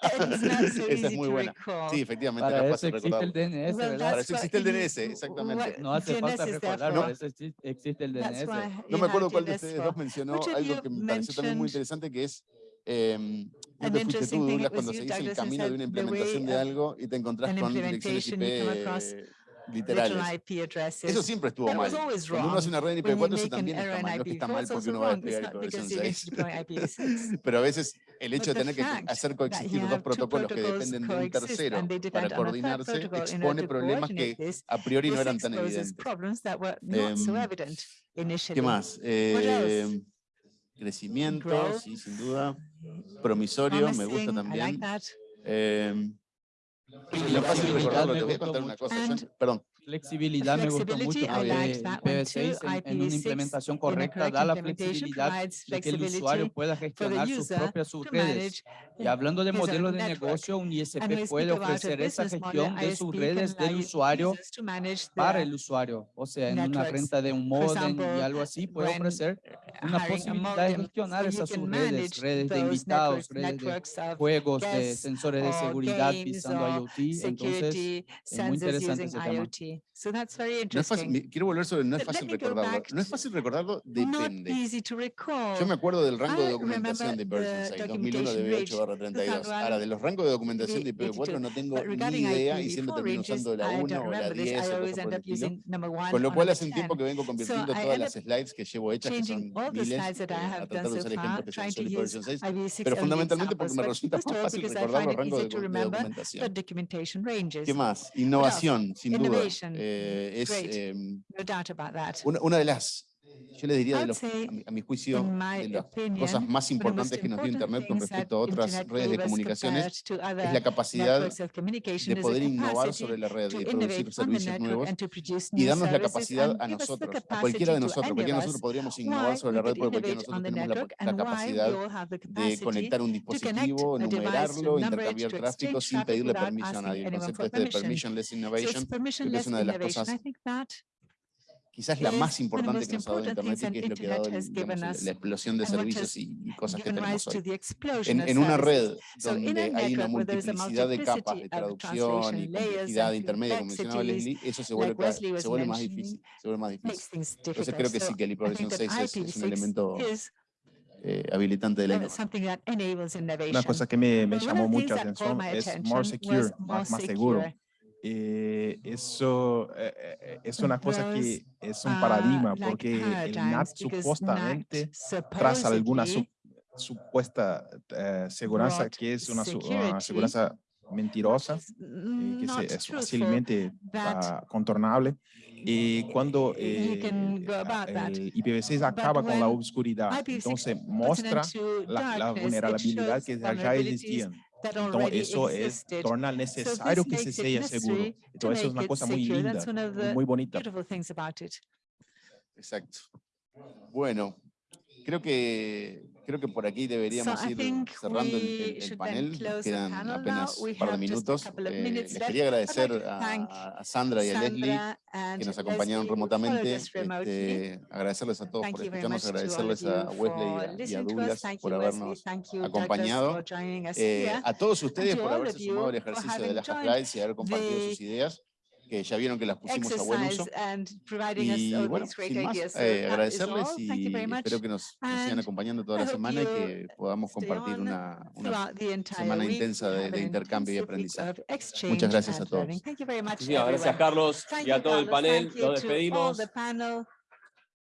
Esa es muy buena. Sí, efectivamente. Para eso existe el DNS, ¿verdad? Para eso existe el DNS, exactamente. No hace falta recordarlo, eso existe el DNS. No me acuerdo cuál de ustedes dos mencionó algo que me pareció también muy interesante, que es em, eh, que tú, Douglas, cuando seguís el camino de una implementación de algo y te encontrás con direcciones IP literales. Eso siempre estuvo mal. Cuando uno hace una red en IP4, eso también está mal. Porque uno va a Pero a veces el hecho de tener que hacer coexistir dos protocolos que dependen de un tercero para coordinarse expone problemas que a priori no eran tan evidentes. Em, ¿Qué más? Em, crecimiento, sí, sin duda. Promisorio, me gusta también. La fácil recordarlo, te voy a contar una cosa, Perdón, flexibilidad me gustó mucho porque IPv6 en, en, una implementación correcta da la flexibilidad de que el usuario pueda gestionar sus propias redes. Y hablando de modelos de negocio, un ISP puede ofrecer esa gestión de sus redes del usuario para el usuario. O sea, en una renta de un modem y algo así, puede ofrecer una posibilidad de gestionar esas redes de invitados, redes de juegos, de sensores de seguridad, pisando IoT. Entonces, es muy interesante ese tema. So that's very interesting. No es fácil, quiero volver sobre no es fácil recordarlo. No es fácil recordarlo, depende. Easy to. Yo me acuerdo del rango de documentación de IPv6, 2001 de 8-32. Ahora, de los rangos de documentación de IPv4 no tengo ni idea y siempre termino usando la 1 o la 10. Con lo cual hace un tiempo que vengo convirtiendo todas las slides que llevo hechas, que son miles, a tratar de usar ejemplos que son sólidos por versión 6, pero fundamentalmente porque me resulta más fácil recordar los rangos de documentación. ¿Qué más? Innovación, sin duda. Eh, es, em, no doubt about that. Una, de las yo les diría de los, a, mi, juicio de las cosas más importantes que nos dio Internet con respecto a otras redes de comunicaciones es la capacidad de poder innovar sobre la red y producir servicios nuevos y darnos la capacidad a nosotros, a cualquiera de nosotros, cualquiera de nosotros podríamos innovar sobre la red porque cualquiera de nosotros tenemos la, capacidad de conectar un dispositivo, numerarlo, intercambiar tráfico sin pedirle permiso a nadie. El concepto este de permissionless innovation que es una de las cosas quizás la más importante que nos ha dado Internet y que es lo que ha dado digamos, la explosión de servicios y cosas que tenemos hoy. En, en, una red donde hay una multiplicidad de capas de traducción y complejidad intermedia, como mencionaba Leslie, eso se vuelve, se vuelve más difícil. Se vuelve más difícil. Entonces creo que sí que el IPv6 es, es un elemento eh, habilitante de la innovación. Una cosa que me, me llamó mucha atención es more secure, más, más seguro. Eh, eso eh, eh, es una cosa que es un are paradigma porque el NAT supuestamente tras alguna su- supuesta eh, seguridad que es una, una seguridad mentirosa, eh, que es fácilmente ah, contornable. Y cuando eh, ah, el IPv6 acaba con la IPv6 entonces muestra la, la vulnerabilidad que ya existían. Entonces, already eso es, torna necesario que se sea seguro. necessary to Entonces, eso es una cosa muy linda, That's one of muy- bonita. beautiful things about it. Exacto. Bueno, creo que Creo que por aquí deberíamos ir cerrando el, panel. quedan panel apenas un par de minutos. Eh, les quería agradecer a, a Sandra y a Leslie que nos acompañaron remotamente. Este, agradecerles a todos por escucharnos, agradecerles a Wesley y a-. Douglas por habernos acompañado. Eh, a todos ustedes por haberse sumado al ejercicio de las slides y haber compartido sus ideas, que ya vieron que las pusimos a buen uso. Y bueno, sin más, eh, agradecerles y Thank you very much. espero que nos, nos sigan And acompañando toda la semana y que podamos compartir una, una semana intensa de, de intercambio y aprendizaje. Muchas gracias a todos. Muchísimas gracias. Carlos, y a todo el panel. Nos despedimos.